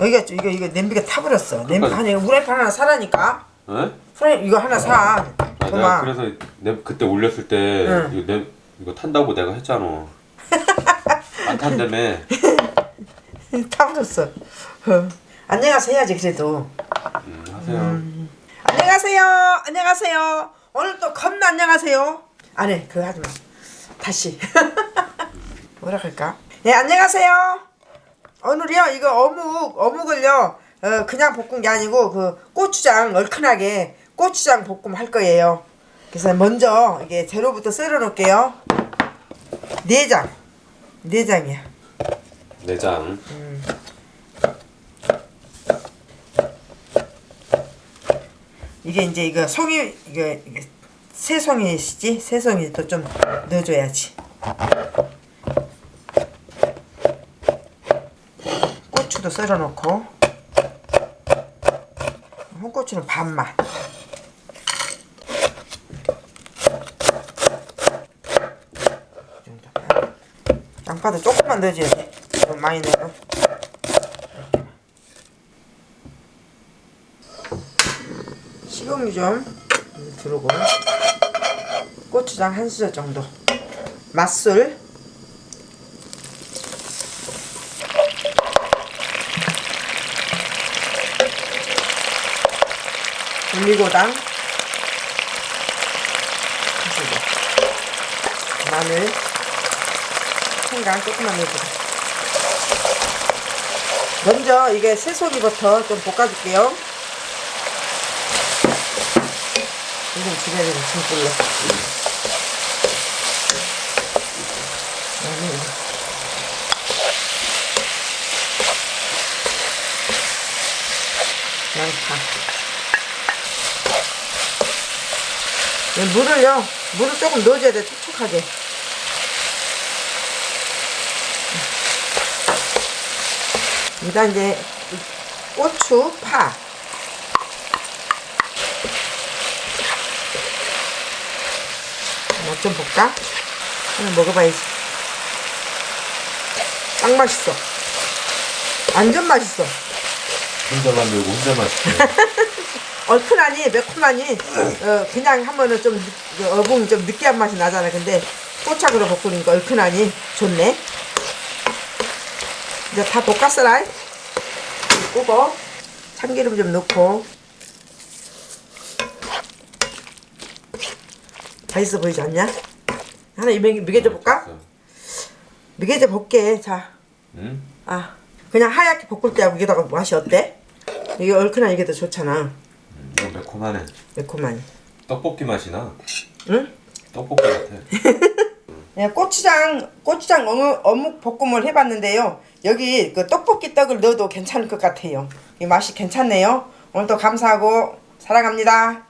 여기가 좀- 이거 이거 냄비가 타버렸어. 냄비 아까- 아니 후라이팬 하나 사라니까. 에? 후라이 이거 하나 사. 아, 내가. 그래서 내 그때 올렸을 때 응. 이거 내 이거 탄다고 내가 했잖아. 안 탄다며. 타버렸어. 어. 안녕하세요 해야지 그래도. 음, 하세요. 안녕하세요. 안녕하세요. 오늘 또 겁나 안녕하세요. 안해 그거 하지 마. 다시. 뭐라 할까? 예 안녕하세요. 오늘요 이거 어묵 어묵을요 어, 그냥 볶은 게 아니고 그 고추장 얼큰하게 고추장 볶음 할 거예요. 그래서 먼저 이게 재료부터 썰어 놓을게요. 내장 내장이야. 내장. 이게 이제 이거 송이 이거 이게 새송이시지 새송이도 좀 넣어줘야지. 고추도 썰어 놓고 홍고추는 반만. 양파도 조금만 넣어줘야 돼. 너무 많이 넣어. 식용유 좀 두르고 고추장 한 수저 정도 맛술 수저 마늘 생강 조금만 넣어주고 먼저 이게 새송이부터 좀 볶아줄게요 이건 집에 있는 진불로. 그다음에 양파. 이 물을요, 물을 조금 넣어줘야 돼, 촉촉하게. 여기다 이제 이 고추, 파. 맛좀 볼까? 하나 먹어봐야지. 딱 맛있어. 완전 맛있어. 혼자 만 들고 혼자 맛있게. 얼큰하니 매콤하니 어, 그냥 하면은 좀 어묵 좀 느끼한 맛이 나잖아. 근데 꼬착으로 볶으니까 얼큰하니 좋네. 이제 다 볶았어라. 끄고 참기름 좀 넣고 맛있어 보이지 않냐? 하나 이 미개- 미개져 볼까? 미개져 볼게. 자, 응? 아 그냥 하얗게 볶을 때하고 이게다가 맛이 어때? 이게 얼큰한 이게 더 좋잖아. 매콤하네. 매콤하니. 떡볶이 맛이 나. 응? 떡볶이 같아. 네, 고추장 고추장 어묵, 어묵 볶음을 해봤는데요. 여기 그 떡볶이 떡을 넣어도 괜찮을 것 같아요. 이 맛이 괜찮네요. 오늘도 감사하고 사랑합니다.